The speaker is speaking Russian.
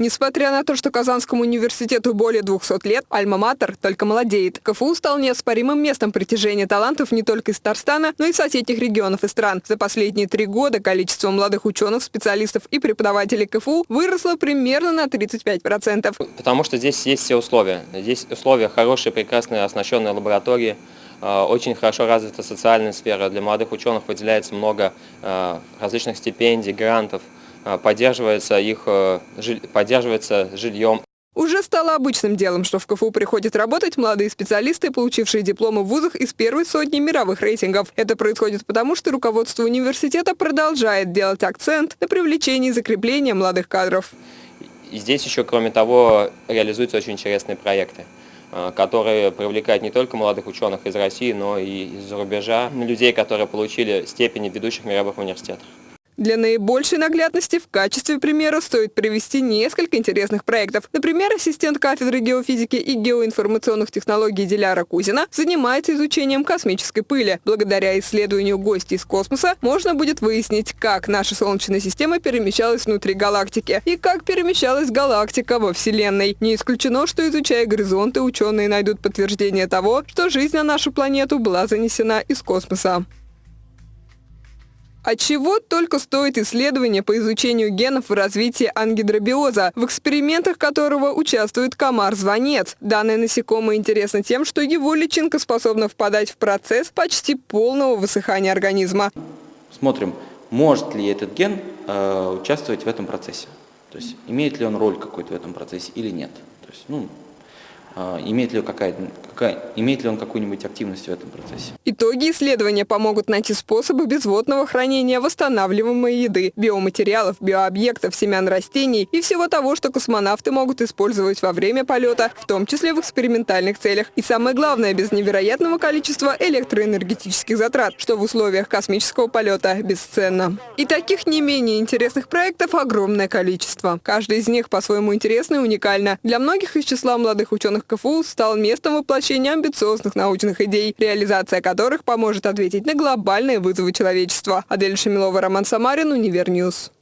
Несмотря на то, что Казанскому университету более 200 лет, Альма-Матер только молодеет. КФУ стал неоспоримым местом притяжения талантов не только из Татарстана, но и соседних регионов и стран. За последние три года количество молодых ученых, специалистов и преподавателей КФУ выросло примерно на 35%. Потому что здесь есть все условия. Здесь условия хорошие, прекрасные, оснащенные лаборатории, очень хорошо развита социальная сфера. Для молодых ученых выделяется много э, различных стипендий, грантов – а, поддерживается их э, поддерживается жильем. Уже стало обычным делом, что в КФУ приходят работать молодые специалисты, получившие дипломы в вузах из первой сотни мировых рейтингов. Это происходит потому, что руководство университета продолжает делать акцент на привлечении и закреплении молодых кадров. И здесь еще, кроме того, реализуются очень интересные проекты э, которые привлекают не только молодых ученых из России, но и из-за рубежа, людей, которые получили степени в ведущих мировых университетах. Для наибольшей наглядности в качестве примера стоит привести несколько интересных проектов. Например, ассистент кафедры геофизики и геоинформационных технологий Диляра Кузина занимается изучением космической пыли. Благодаря исследованию гостей из космоса можно будет выяснить, как наша Солнечная система перемещалась внутри галактики и как перемещалась галактика во Вселенной. Не исключено, что изучая горизонты, ученые найдут подтверждение того, что жизнь на нашу планету была занесена из космоса. От чего только стоит исследование по изучению генов в развитии ангидробиоза, в экспериментах которого участвует комар-звонец. Данное насекомое интересно тем, что его личинка способна впадать в процесс почти полного высыхания организма. Смотрим, может ли этот ген э, участвовать в этом процессе. То есть имеет ли он роль какой-то в этом процессе или нет. То есть, ну, а, имеет ли, какая, какая, имеет ли он какую-нибудь активность в этом процессе. Итоги исследования помогут найти способы безводного хранения восстанавливаемой еды, биоматериалов, биообъектов, семян растений и всего того, что космонавты могут использовать во время полета, в том числе в экспериментальных целях. И самое главное, без невероятного количества электроэнергетических затрат, что в условиях космического полета бесценно. И таких не менее интересных проектов огромное количество. Каждый из них по-своему интересный и уникально. Для многих из числа молодых ученых КФУ стал местом воплощения амбициозных научных идей, реализация которых поможет ответить на глобальные вызовы человечества. Адель Шамилова, Роман Самарин, Univer News.